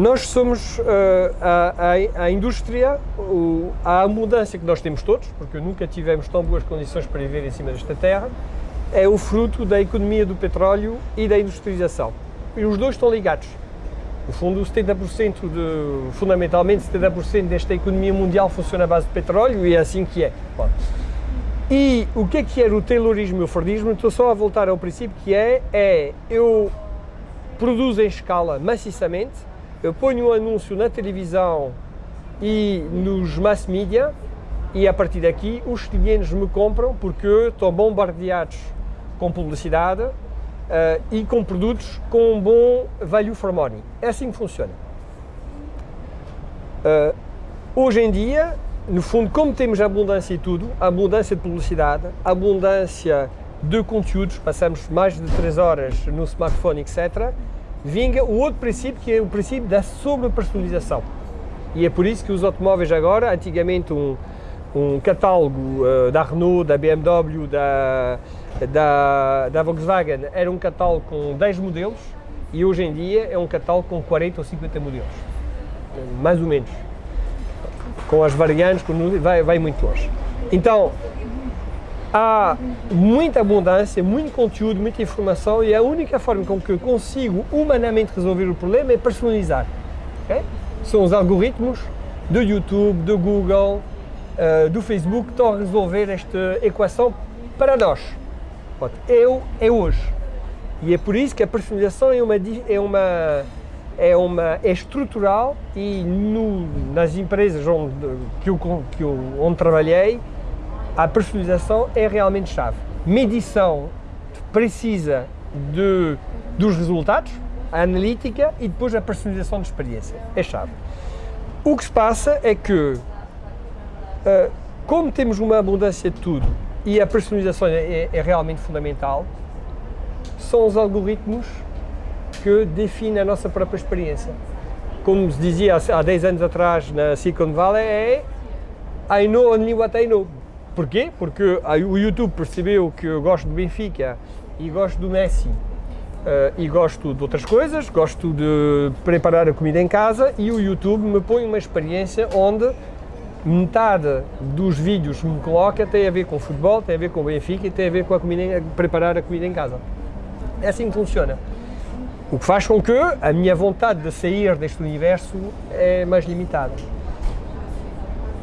nós somos uh, a, a, a, indústria, o, a abundância que nós temos todos, porque nunca tivemos tão boas condições para viver em cima desta terra, é o fruto da economia do petróleo e da industrialização. E os dois estão ligados. No fundo, 70% de, fundamentalmente 70% desta economia mundial funciona à base de petróleo e é assim que é. Bom. E o que é que era o Taylorismo e o Fordismo? Estou só a voltar ao princípio que é, é eu produzo em escala maciçamente, eu ponho um anúncio na televisão e nos mass media e a partir daqui os clientes me compram porque estão bombardeados com publicidade uh, e com produtos com um bom value for money. É assim que funciona. Uh, hoje em dia, no fundo, como temos abundância e tudo, abundância de publicidade, abundância de conteúdos, passamos mais de 3 horas no smartphone, etc., vinga o outro princípio, que é o princípio da sobrepersonalização. E é por isso que os automóveis agora, antigamente um, um catálogo uh, da Renault, da BMW, da, da, da Volkswagen, era um catálogo com 10 modelos e hoje em dia é um catálogo com 40 ou 50 modelos, mais ou menos. Com as variantes, vai, vai muito longe. Então, há muita abundância, muito conteúdo, muita informação e a única forma com que eu consigo humanamente resolver o problema é personalizar. Okay? São os algoritmos do YouTube, do Google, uh, do Facebook que estão a resolver esta equação para nós. Eu é hoje. E é por isso que a personalização é uma, é uma, é uma é estrutural e no, nas empresas onde, que eu, que eu, onde trabalhei, a personalização é realmente chave. Medição precisa de, dos resultados, a analítica e depois a personalização de experiência. É chave. O que se passa é que, uh, como temos uma abundância de tudo e a personalização é, é realmente fundamental, são os algoritmos que definem a nossa própria experiência. Como se dizia há 10 anos atrás na Silicon Valley, é I know only what I know. Porquê? Porque o YouTube percebeu que eu gosto do Benfica e gosto do Messi uh, e gosto de outras coisas, gosto de preparar a comida em casa e o YouTube me põe uma experiência onde metade dos vídeos que me coloca tem a ver com futebol, tem a ver com o Benfica e tem a ver com a comida, preparar a comida em casa. É assim que funciona. O que faz com que a minha vontade de sair deste universo é mais limitada.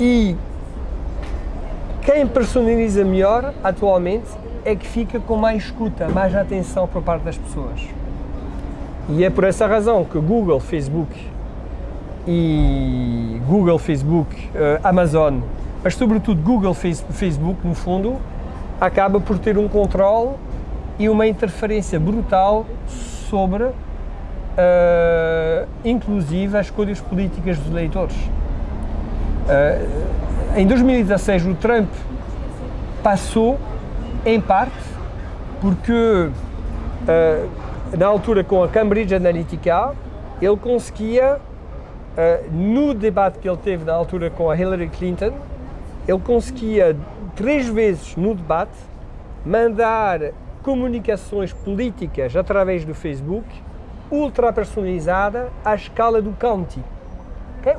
E quem personaliza melhor, atualmente, é que fica com mais escuta, mais atenção por parte das pessoas. E é por essa razão que Google, Facebook e Google, Facebook, uh, Amazon, mas sobretudo Google, Facebook, no fundo, acaba por ter um controle e uma interferência brutal sobre, uh, inclusive, as escolhas políticas dos eleitores. Uh, em 2016 o Trump passou, em parte, porque uh, na altura com a Cambridge Analytica ele conseguia, uh, no debate que ele teve na altura com a Hillary Clinton, ele conseguia três vezes no debate mandar comunicações políticas através do Facebook ultra personalizada à escala do county.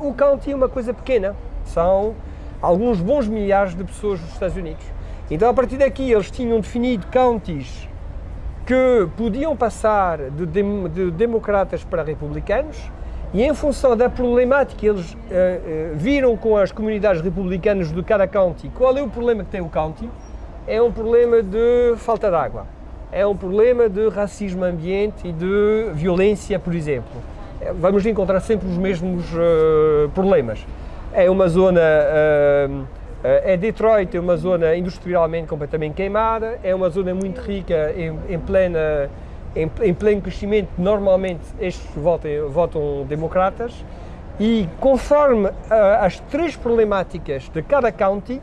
O county é uma coisa pequena, são alguns bons milhares de pessoas nos Estados Unidos. Então, a partir daqui, eles tinham definido counties que podiam passar de, de democratas para republicanos e, em função da problemática que eles uh, uh, viram com as comunidades republicanas de cada county, qual é o problema que tem o county? É um problema de falta de água, é um problema de racismo ambiente e de violência, por exemplo. Vamos encontrar sempre os mesmos uh, problemas é uma zona, uh, é Detroit, é uma zona industrialmente completamente queimada, é uma zona muito rica em, em plena, em, em, pleno crescimento, normalmente estes votam, votam democratas, e conforme uh, as três problemáticas de cada county,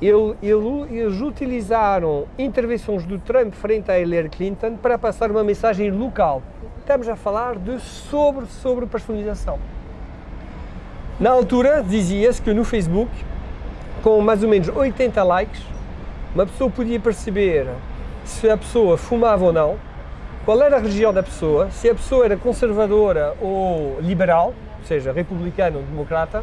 ele, ele, eles utilizaram intervenções do Trump frente a Hillary Clinton para passar uma mensagem local. Estamos a falar de sobre, sobre personalização. Na altura dizia-se que no Facebook, com mais ou menos 80 likes, uma pessoa podia perceber se a pessoa fumava ou não, qual era a religião da pessoa, se a pessoa era conservadora ou liberal, ou seja, republicano ou democrata,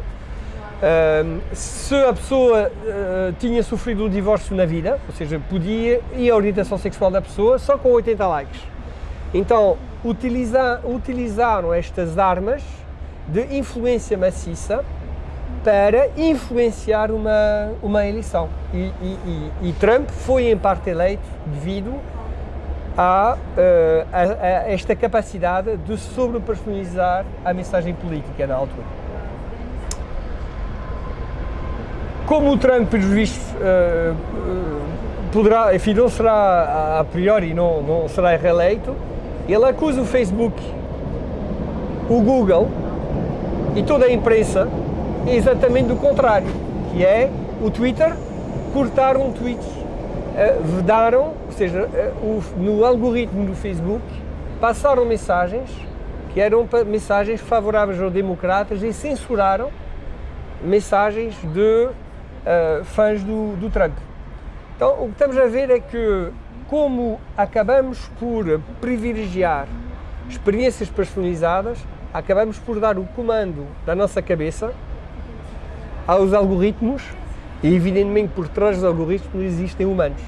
se a pessoa uh, tinha sofrido um divórcio na vida, ou seja, podia, e a orientação sexual da pessoa, só com 80 likes. Então, utiliza, utilizaram estas armas de influência maciça para influenciar uma, uma eleição. E, e, e, e Trump foi em parte eleito devido a, uh, a, a esta capacidade de sobrepersonalizar a mensagem política na altura. Como o Trump, pelos uh, poderá, enfim, não será a priori, não, não será reeleito, ele acusa o Facebook, o Google e toda a imprensa exatamente do contrário, que é o Twitter cortar um tweet, uh, vedaram, ou seja, o, no algoritmo do Facebook passaram mensagens que eram mensagens favoráveis aos democratas e censuraram mensagens de uh, fãs do, do Trump. Então, o que estamos a ver é que, como acabamos por privilegiar experiências personalizadas, acabamos por dar o comando da nossa cabeça aos algoritmos e evidentemente por trás dos algoritmos existem humanos.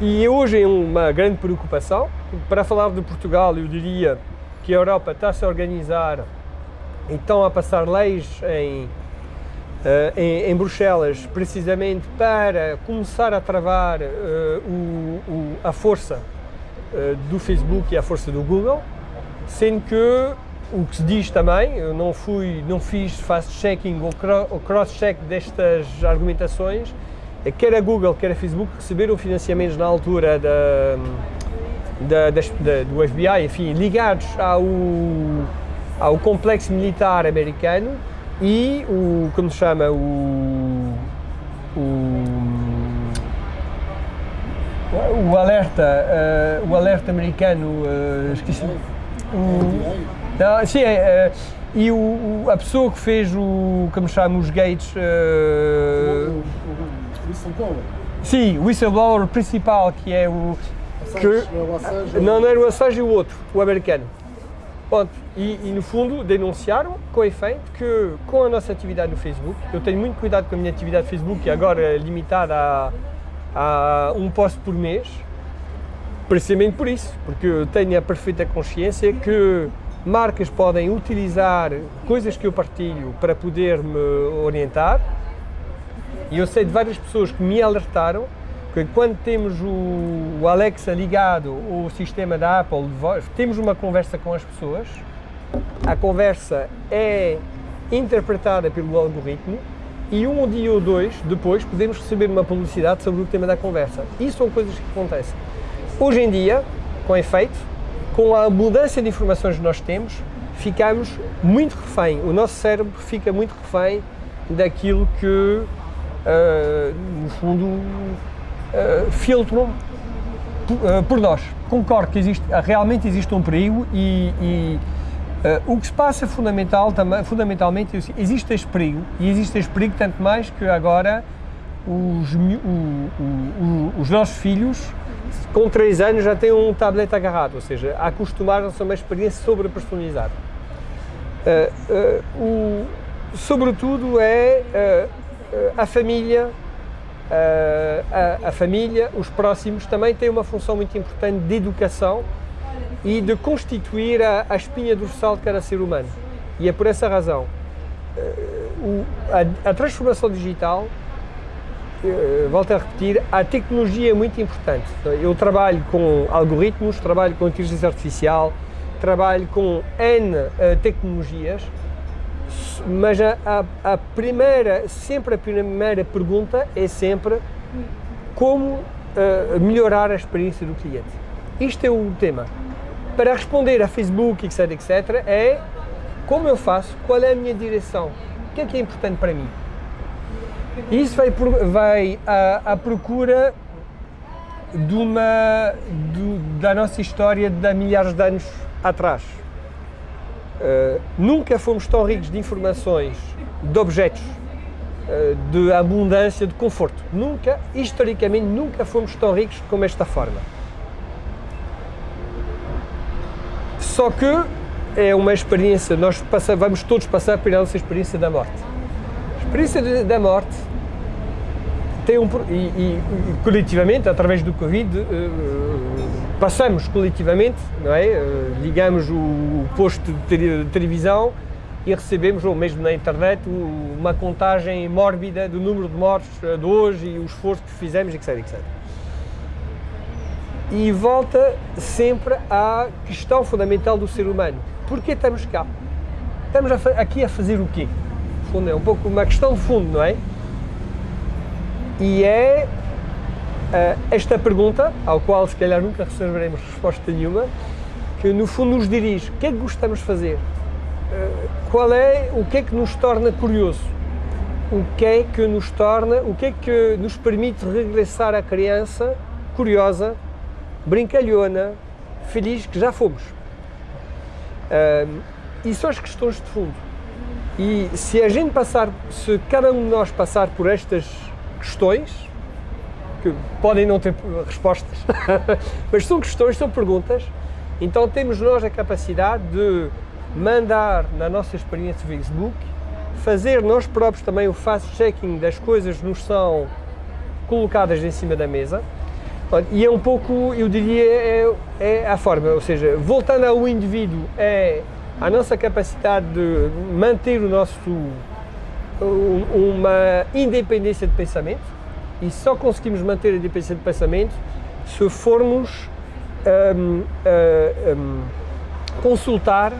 E hoje é uma grande preocupação. Para falar de Portugal, eu diria que a Europa está-se a organizar e estão a passar leis em, eh, em, em, Bruxelas precisamente para começar a travar uh, o, o, a força uh, do Facebook e a força do Google, sendo que o que se diz também, eu não fui, não fiz fast-checking ou cross-check destas argumentações, é que quer a Google, quer a Facebook receberam financiamentos na altura da, da, da, do FBI, enfim, ligados ao, ao complexo militar americano e o, como se chama, o, o, o alerta, uh, o alerta americano, uh, esqueci, o, não, sim, é, é, e o, o, a pessoa que fez o, como chama, os gates... Uh, o, whistleblower. Sim, o whistleblower principal, que é o... Que, é não, não era o Assange e o outro, o americano. Ponto. E, e, no fundo denunciaram com efeito que com a nossa atividade no Facebook, eu tenho muito cuidado com a minha atividade no Facebook, agora é limitada a, a um post por mês, precisamente por isso, porque eu tenho a perfeita consciência que marcas podem utilizar coisas que eu partilho para poder me orientar. E eu sei de várias pessoas que me alertaram que quando temos o, Alexa ligado, o sistema da Apple temos uma conversa com as pessoas, a conversa é interpretada pelo algoritmo e um dia ou dois depois podemos receber uma publicidade sobre o tema da conversa. Isso são coisas que acontecem. Hoje em dia, com efeito, com a abundância de informações que nós temos, ficamos muito refém, o nosso cérebro fica muito refém daquilo que, uh, no fundo, uh, filtram uh, por nós. Concordo que existe, realmente existe um perigo e, e o que se passa fundamental, também, fundamentalmente existe este perigo e existe este perigo tanto mais que agora os, o, o, os nossos filhos com 3 anos já têm um tablet agarrado, ou seja, acostumaram-se a uma experiência sobre personalizada. Uh, uh, o, sobretudo é uh, a família, a, a, família, os próximos também têm uma função muito importante de educação e de constituir a, a espinha dorsal de cada ser humano. E é por essa razão o, a, a transformação digital eh, volto a repetir, a tecnologia é muito importante. Eu trabalho com algoritmos, trabalho com inteligência artificial, trabalho com N uh, tecnologias, mas a, a, a, primeira, sempre a primeira pergunta é sempre como uh, melhorar a experiência do cliente. Isto é o tema. Para responder a Facebook, etc, etc, é como eu faço, qual é a minha direção, o que é que é importante para mim. Isso vai, vai à, à procura de uma, da nossa história de há milhares de anos atrás. Uh, nunca fomos tão ricos de informações, de objetos, uh, de abundância, de conforto. Nunca, historicamente, nunca fomos tão ricos como esta forma. Só que é uma experiência, nós vamos todos passar pela nossa experiência da morte. Experiência da morte tem um, e, e, coletivamente, através do Covid, uh, passamos coletivamente, não é? Uh, ligamos o, posto de televisão e recebemos, ou mesmo na internet, uma contagem mórbida do número de mortes de hoje e o esforço que fizemos, etc, etc. E volta sempre à questão fundamental do ser humano. Porquê estamos cá? Estamos aqui a fazer o quê? Fundo, é um pouco uma questão de fundo, não é? E é uh, esta pergunta, ao qual se calhar nunca receberemos resposta nenhuma, que no fundo nos dirige, o que é que gostamos de fazer? qual é o que é que nos torna curioso? O que é que nos torna, o que é que nos permite regressar à criança curiosa, brincalhona, feliz que já fomos? Uh, e são as questões de fundo. E se a gente passar, se cada um de nós passar por estas questões, que podem não ter respostas, mas são questões, são perguntas, então temos nós a capacidade de mandar na nossa experiência Facebook, fazer nós próprios também o fast-checking das coisas que nos são colocadas em cima da mesa. E é um pouco, eu diria, é, é a forma, ou seja, voltando ao indivíduo, é a nossa capacidade de manter o nosso, uma independência de pensamento, e só conseguimos manter a independência de pensamento se formos um, um, consultar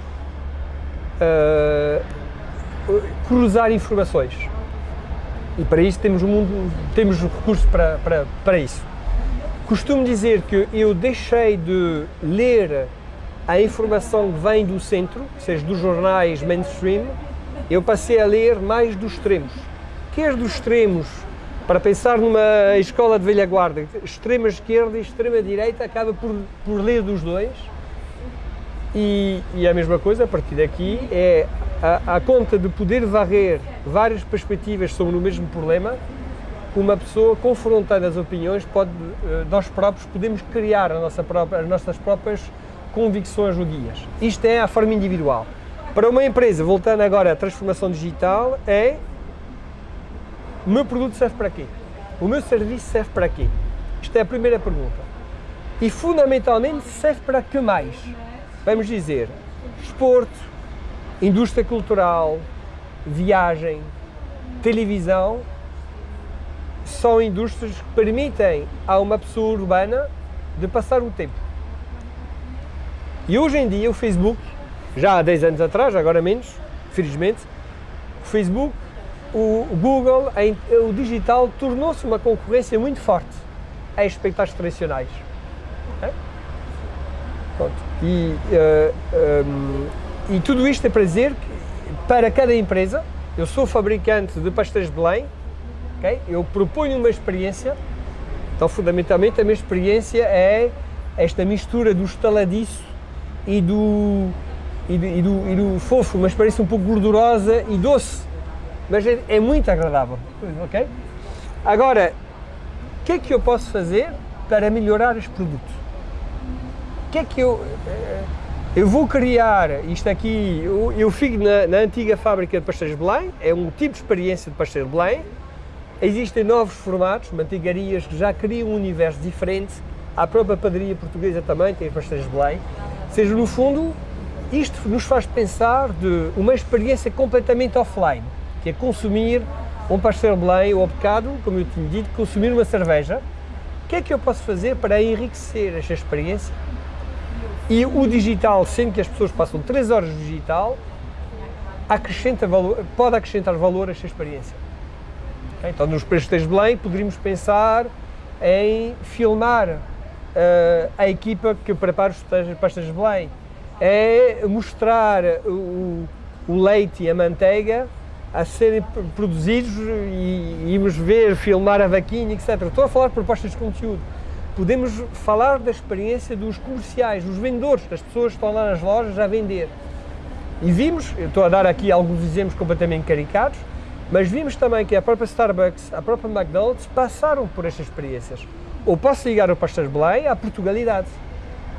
uh, cruzar informações. E para isso temos, mundo, temos recursos para, para, para isso. Costumo dizer que eu deixei de ler a informação que vem do centro, seja dos jornais mainstream, eu passei a ler mais dos extremos. Quer dos extremos, para pensar numa escola de velha guarda, extrema esquerda e extrema direita, acaba por, por ler dos dois, e, e, a mesma coisa, a partir daqui, é a, a, conta de poder varrer várias perspectivas sobre o mesmo problema, uma pessoa confrontando as opiniões, pode, eh, nós próprios podemos criar nossa própria, as nossas próprias convicções ou guias. Isto é a forma individual. Para uma empresa, voltando agora à transformação digital, é o meu produto serve para quê? O meu serviço serve para quê? Isto é a primeira pergunta. E fundamentalmente serve para que mais? vamos dizer, esporte, indústria cultural, viagem, televisão, são indústrias que permitem a uma pessoa urbana de passar o tempo. E hoje em dia o Facebook, já há 10 anos atrás, agora menos, felizmente, o Facebook, o Google, o digital tornou-se uma concorrência muito forte a espectáculos tradicionais. E, uh, eh, um, ehm, e tudo isto é para dizer que para cada empresa, eu sou fabricante de pastéis de Belém, okay? eu proponho uma experiência, então fundamentalmente a minha experiência é esta mistura do estaladiço e do, e do, e do, e do fofo, uma experiência um pouco gordurosa e doce, mas é, é muito agradável, ok? Agora, o que é que eu posso fazer para melhorar este produto? que é que eu... Eh, eu vou criar isto aqui, eu, eu fico na, na, antiga fábrica de pastéis de Belém, é um tipo de experiência de pastéis de Belém, existem novos formatos, mantigarias que já criam um universo diferente, a própria padaria portuguesa também tem pastéis de Belém, seja, no fundo, isto nos faz pensar de uma experiência completamente offline, que é consumir um pastel Belém ou, ao bocado, como eu tinha dito, consumir uma cerveja. O que é que eu posso fazer para enriquecer esta experiência e o digital, sendo que as pessoas passam 3 horas no digital, acrescenta valor, pode acrescentar valor a esta experiência. Okay? Então, nos Prestes de Belém, poderíamos pensar em filmar uh, a equipa que prepara os pastas de Belém, é mostrar o, o leite e a manteiga a serem produzidos e irmos ver, filmar a vaquinha, etc. Estou a falar de propostas de conteúdo podemos falar da experiência dos comerciais, dos vendedores, das pessoas que estão lá nas lojas a vender. E vimos, estou a dar aqui alguns exemplos completamente caricados, mas vimos também que a própria Starbucks, a própria McDonald's passaram por estas experiências. Ou posso ligar o Pastas Belém à Portugalidade.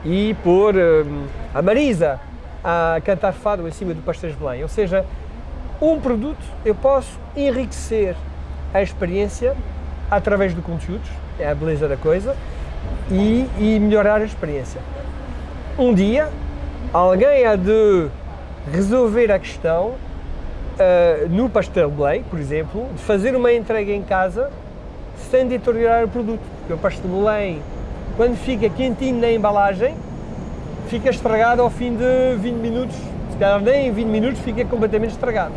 e pôr hum, a Marisa a cantar fado em cima do de Belém. Ou seja, um produto eu posso enriquecer a experiência através de conteúdos, é a beleza da coisa, e, e melhorar a experiência. Um dia, alguém há de resolver a questão uh, no pastel Belém, por exemplo, de fazer uma entrega em casa sem deteriorar o produto. Porque o pastel Belém, quando fica quentinho na embalagem, fica estragado ao fim de 20 minutos. Se calhar nem em 20 minutos fica completamente estragado.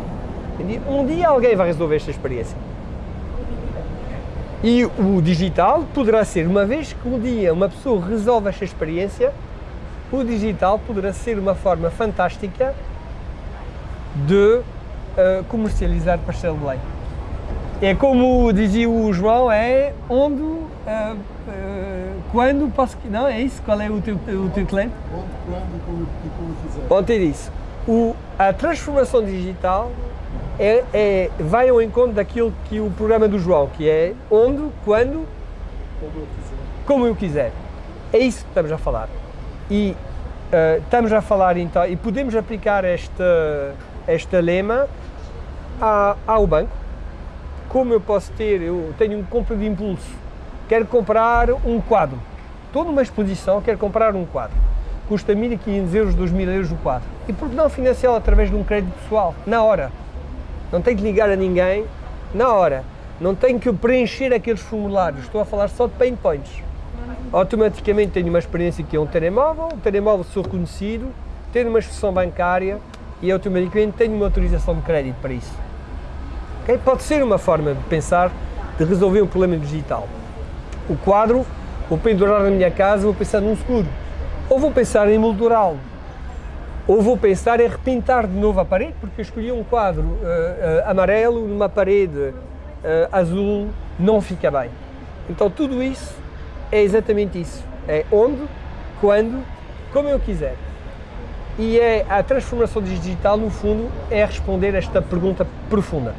Um dia alguém vai resolver esta experiência. E o digital poderá ser, uma vez que um dia uma pessoa resolve esta experiência, o digital poderá ser uma forma fantástica de uh, comercializar pastel de leite. É como dizia o João, é onde, uh, uh, quando posso... Não, é isso? Qual é o teu, o teu cliente? Onde, quando, como, como quiser. Ontem disse, o, a transformação digital é, é, vai ao encontro daquilo que o programa do João, que é onde, quando, Como eu quiser. como eu quiser. É isso que estamos a falar. E uh, estamos a falar então, e podemos aplicar esta, esta lema a, ao banco. Como eu posso ter, eu tenho um compra de impulso, quero comprar um quadro, estou numa exposição, quero comprar um quadro, custa 1.500 euros, 2.000 euros o quadro. E por que não financiá-lo através de um crédito pessoal, na hora? Não tenho que ligar a ninguém, na hora. Não tenho que preencher aqueles formulários, estou a falar só de pain points. Automaticamente tenho uma experiência que é um telemóvel, um telemóvel sou reconhecido, tenho uma expressão bancária e automaticamente tenho uma autorização de crédito para isso. Pode ser uma forma de pensar, de resolver um problema digital. O quadro, vou pendurar na minha casa, vou pensar num seguro. Ou vou pensar em moldurá-lo. Ou vou pensar em repintar de novo a parede, porque eu escolhi um quadro uh, uh, amarelo numa parede uh, azul, não fica bem. Então tudo isso é exatamente isso. É onde, quando, como eu quiser. E é a transformação digital, no fundo, é responder esta pergunta profunda.